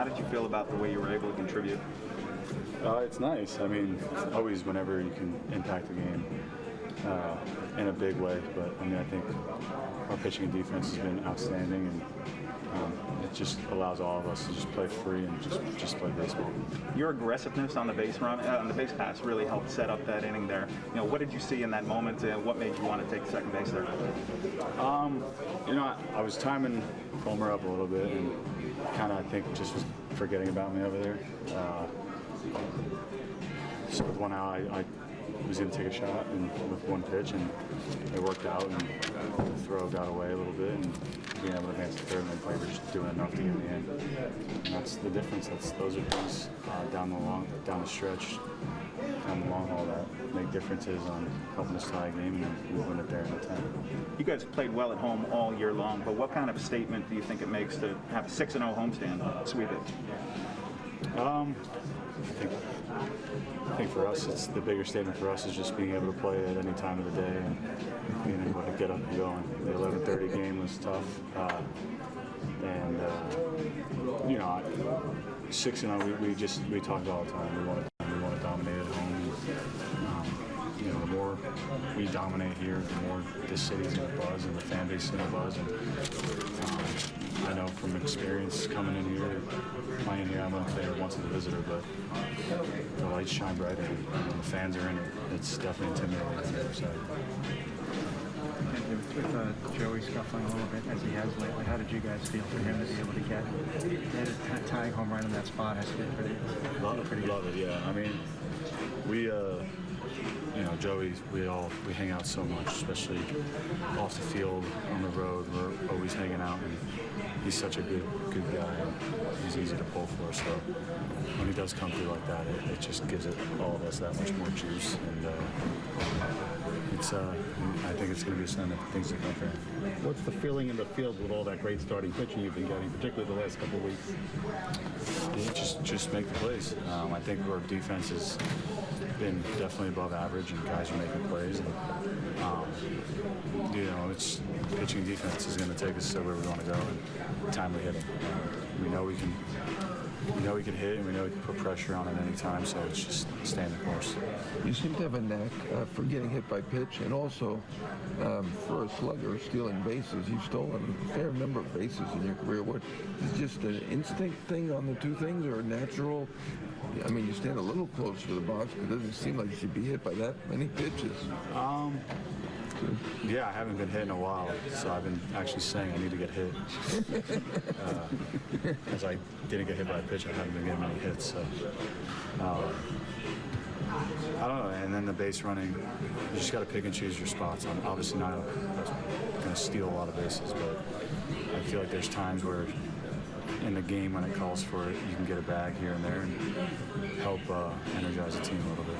How did you feel about the way you were able to contribute? Uh, it's nice. I mean, always whenever you can impact the game uh, in a big way. But I mean, I think our pitching and defense has been outstanding, and um, it just allows all of us to just play free and just just play baseball. Your aggressiveness on the base run, uh, on the base pass, really helped set up that inning there. You know, what did you see in that moment, and what made you want to take second base there? Um, you know, I, I was timing Fulmer up a little bit, and kind of I think just was forgetting about me over there. Uh, so with one out, I, I was going to take a shot and with one pitch, and it worked out, and the throw got away a little bit, and being able to advance the third and then play just doing enough to get in. And that's the difference. That's those are things uh, down the long, down the stretch, down the long haul that make differences on helping us tie a game and win it there in the 10. You guys played well at home all year long, but what kind of statement do you think it makes to have a 6 and 0 homestand, sweep it? Um, I think, I think for us, it's the bigger statement for us is just being able to play at any time of the day and being able to get up and going. The 11:30 game was tough, uh, and uh, you know, I- six and oh, we, we just we talked all the time. We want to we want to dominate at home. Um, you know, the more we dominate here, the more this city's in a buzz and the fan base is in a buzz. And, um, I from experience coming in here, playing here, I'm only there once as a visitor, but the lights shine brighter and when the fans are in it, it's definitely intimidating. So, With uh, Joey scuffling a little bit as he has lately, how did you guys feel for him to be able to get, a tying home run in that spot? Has to be pretty, love, pretty love it, yeah. I mean, we, uh, you know, Joey, we all we hang out so much, especially off the field, on the road. We're always hanging out, and he's such a good good guy. And he's easy to pull for. So when he does come through like that, it, it just gives it all of us that much more juice. And uh, it's, uh, I think it's going to be a sign of things to come for him. What's the feeling in the field with all that great starting pitching you've been getting, particularly the last couple of weeks? Yeah, just just make the plays. Um, I think our defense has been definitely above average, and guys are making plays. And, um, you know, it's pitching defense is going to take us to where we want to go, and timely hitting. We know we can. We know we can hit, and we know we can put pressure on at any time. So it's just staying the course. You seem to have a knack uh, for getting hit by pitch, and also um, for a slugger, stealing bases. You've stolen a fair number of bases in your career. What is just an instinct thing on the two things, or a natural? I mean, you stand a little close to the box, but it doesn't seem like you should be hit by that many pitches. Um, yeah, I haven't been hit in a while, so I've been actually saying I need to get hit. Because I didn't get hit by a pitch, I haven't been getting many hits. So, um, I don't know. And then the base running, you just got to pick and choose your spots. I'm obviously not going to steal a lot of bases, but I feel like there's times where in the game when it calls for it, you can get a bag here and there and help uh, energize the team a little bit.